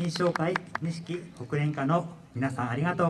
品紹介錦国連課の皆さんありがとう。